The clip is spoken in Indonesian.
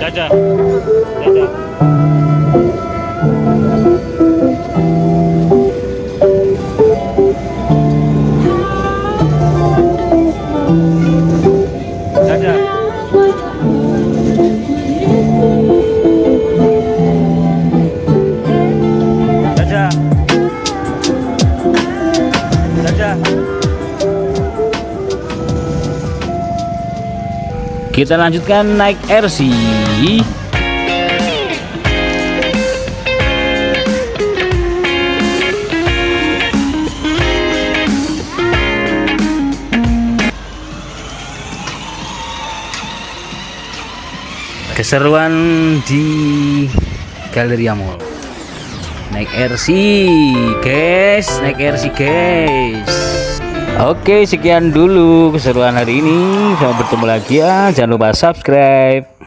Dạ dạ. Dạ dạ. Yeah. Kita lanjutkan naik RC. Keseruan di Galleria Mall. Naik RC, guys, naik RC, guys. Oke, sekian dulu keseruan hari ini. Sampai bertemu lagi ya. Jangan lupa subscribe.